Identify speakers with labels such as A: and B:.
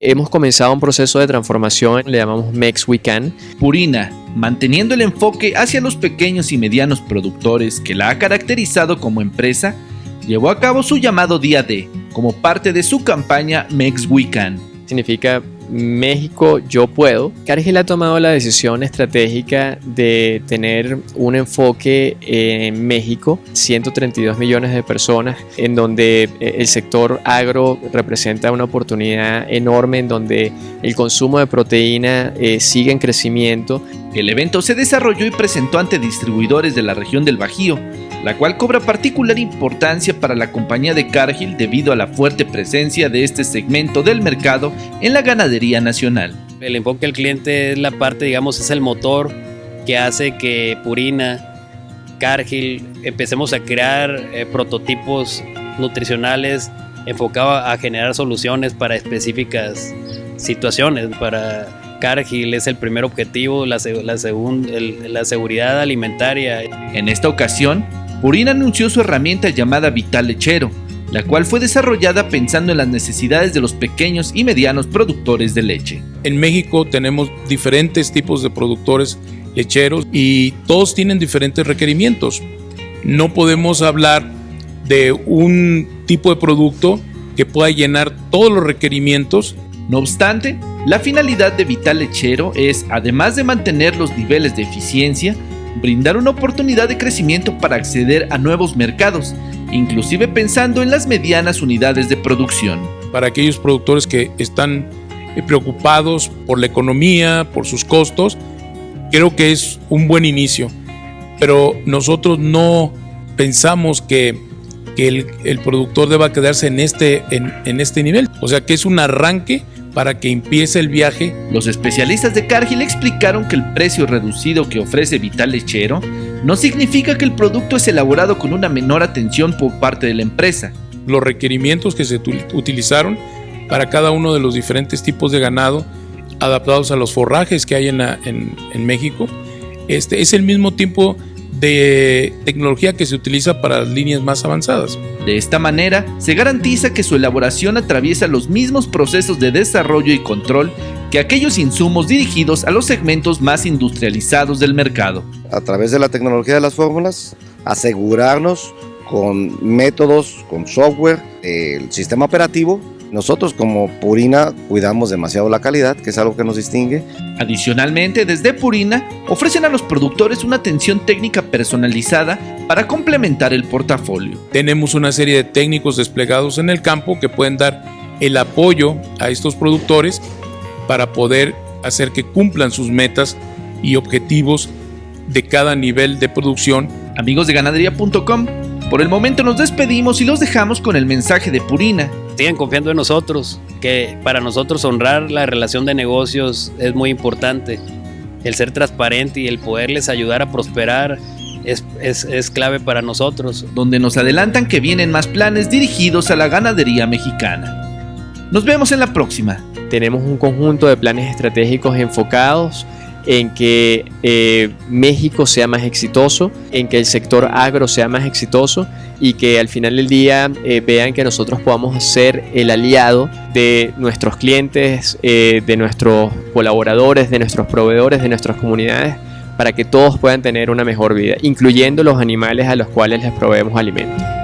A: Hemos comenzado un proceso de transformación, le llamamos Mex We Can.
B: Purina, manteniendo el enfoque hacia los pequeños y medianos productores que la ha caracterizado como empresa, llevó a cabo su llamado Día D como parte de su campaña Mex We Can.
A: Significa México yo puedo, Cargill ha tomado la decisión estratégica de tener un enfoque en México, 132 millones de personas, en donde eh, el sector agro representa una oportunidad enorme, en donde el consumo de proteína eh, sigue en crecimiento.
B: El evento se desarrolló y presentó ante distribuidores de la región del Bajío, la cual cobra particular importancia para la compañía de Cargill debido a la fuerte presencia de este segmento del mercado en la ganadería nacional.
C: El enfoque al cliente es la parte, digamos, es el motor que hace que Purina, Cargill, empecemos a crear eh, prototipos nutricionales enfocados a generar soluciones para específicas situaciones. Para Cargill es el primer objetivo, la, la, la seguridad alimentaria.
B: En esta ocasión, Purina anunció su herramienta llamada Vital Lechero, la cual fue desarrollada pensando en las necesidades de los pequeños y medianos productores de leche.
D: En México tenemos diferentes tipos de productores lecheros y todos tienen diferentes requerimientos. No podemos hablar de un tipo de producto que pueda llenar todos los requerimientos.
B: No obstante, la finalidad de Vital Lechero es, además de mantener los niveles de eficiencia, brindar una oportunidad de crecimiento para acceder a nuevos mercados, inclusive pensando en las medianas unidades de producción.
D: Para aquellos productores que están eh, preocupados por la economía, por sus costos, creo que es un buen inicio. Pero nosotros no pensamos que, el, productor deba quedarse en este, en, en este nivel. O sea que es un arranque para que empiece el viaje.
B: Los especialistas de Cargill explicaron que el precio reducido que ofrece Vital Lechero no significa que el producto es elaborado con una menor atención por parte de la empresa.
D: Los requerimientos que se utilizaron para cada uno de los diferentes tipos de ganado adaptados a los forrajes que hay en, en, México, este, es el mismo tiempo de tecnología que se utiliza para las líneas más avanzadas.
B: De esta manera, se garantiza que su elaboración atraviesa los mismos procesos de desarrollo y control que aquellos insumos dirigidos a los segmentos más industrializados del mercado.
E: A través de la tecnología de las fórmulas, asegurarnos con métodos, con software, el sistema operativo nosotros como Purina cuidamos demasiado la calidad, que es algo que nos distingue.
B: Adicionalmente, desde Purina ofrecen a los productores una atención técnica personalizada para complementar el portafolio.
D: Tenemos una serie de técnicos desplegados en el campo que pueden dar el apoyo a estos productores para poder hacer que cumplan sus metas y objetivos de cada nivel de producción.
B: Amigos de ganadería.com, por el momento nos despedimos y los dejamos con el mensaje de Purina
C: sigan confiando en nosotros, que para nosotros honrar la relación de negocios es muy importante. El ser transparente y el poderles ayudar a prosperar es, es, clave para nosotros.
B: Donde nos adelantan que vienen más planes dirigidos a la ganadería mexicana. Nos vemos en la próxima.
A: Tenemos un conjunto de planes estratégicos enfocados en que eh, México sea más exitoso, en que el sector agro sea más exitoso y que al final del día eh, vean que nosotros podamos ser el aliado de nuestros clientes, eh, de nuestros colaboradores, de nuestros proveedores, de nuestras comunidades, para que todos puedan tener una mejor vida, incluyendo los animales a los cuales les proveemos alimentos.